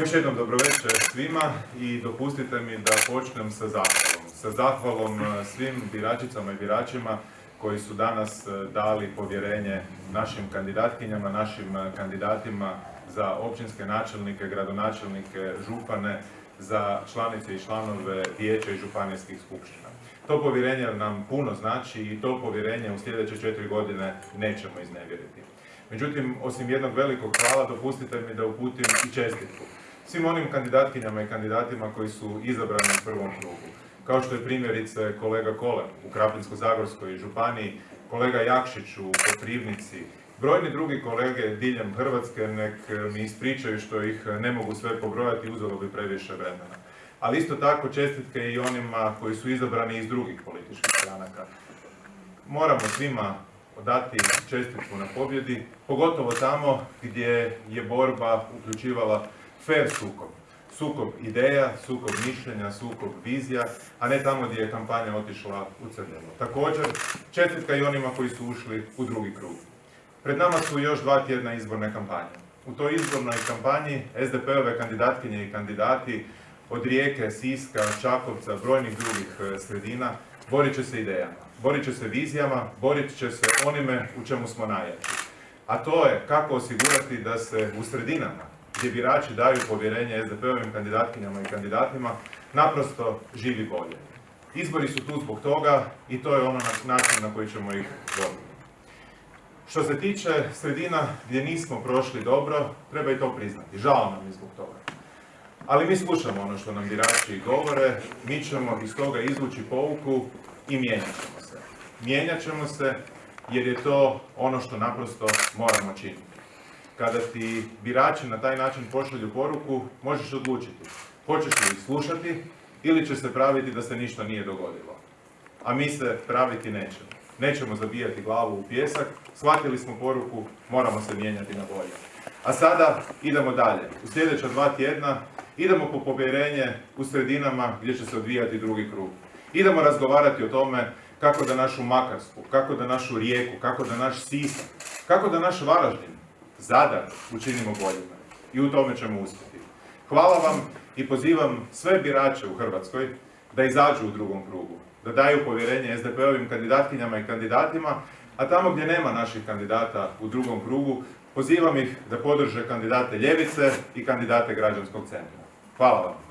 Još jednom dobrovečer svima i dopustite mi da počnem sa zahvalom. Sa zahvalom e, svim biračicama i biračima koji su danas e, dali povjerenje našim kandidatkinjama, našim e, kandidatima za općinske načelnike, gradonačelnike, župane, za članice i članove vijeća i županijskih skupština. To povjerenje nam puno znači i to povjerenje u sljedeće četiri godine nećemo iznevjeriti. Međutim, osim jednog velikog hvala, dopustite mi da uputim i čestitku svim onim kandidatkinjama i kandidatima koji su izabrani u prvom krugu. Kao što je primjerice kolega Kole u Krapinsko-Zagorskoj županiji, kolega Jakšić u Koprivnici, brojni drugi kolege diljem Hrvatske nek mi ispričaju što ih ne mogu sve pobrojati, uzelo bi previše vremena. Ali isto tako čestitke i onima koji su izabrani iz drugih političkih stranaka. Moramo svima dati čestitku na pobjedi, pogotovo tamo gdje je borba uključivala fair sukob. Sukob ideja, sukob mišljenja, sukob vizija, a ne tamo gdje je kampanja otišla u crljeno. Također, čestitka i onima koji su ušli u drugi krug. Pred nama su još dva tjedna izborne kampanje. U toj izbornoj kampanji SDP-ove kandidatkinje i kandidati od Rijeke, Siska, Čakovca, brojnih drugih e, sredina borit će se idejama, borit će se vizijama, borit će se onime u čemu smo najjači. A to je kako osigurati da se u sredinama gdje birači daju povjerenje SDP-ovim kandidatkinjama i kandidatima, naprosto živi bolje. Izbori su tu zbog toga i to je ono način na koji ćemo ih dobiti. Što se tiče sredina gdje nismo prošli dobro, treba i to priznati. Žao nam je zbog toga. Ali mi slušamo ono što nam birači govore, mi ćemo iz toga izvući pouku i mijenjat ćemo se. Mijenjat ćemo se jer je to ono što naprosto moramo činiti kada ti birači na taj način pošalju poruku, možeš odlučiti. Hoćeš li ih slušati ili će se praviti da se ništa nije dogodilo. A mi se praviti nećemo. Nećemo zabijati glavu u pjesak, shvatili smo poruku, moramo se mijenjati na bolje. A sada idemo dalje. U sljedeća dva tjedna idemo po povjerenje u sredinama gdje će se odvijati drugi krug. Idemo razgovarati o tome kako da našu Makarsku, kako da našu Rijeku, kako da naš Sisak, kako da naš Varaždin, Zadar učinimo boljima. I u tome ćemo uspjeti. Hvala vam i pozivam sve birače u Hrvatskoj da izađu u drugom krugu, da daju povjerenje SDP-ovim kandidatkinjama i kandidatima, a tamo gdje nema naših kandidata u drugom krugu, pozivam ih da podrže kandidate Ljevice i kandidate Građanskog centra. Hvala vam.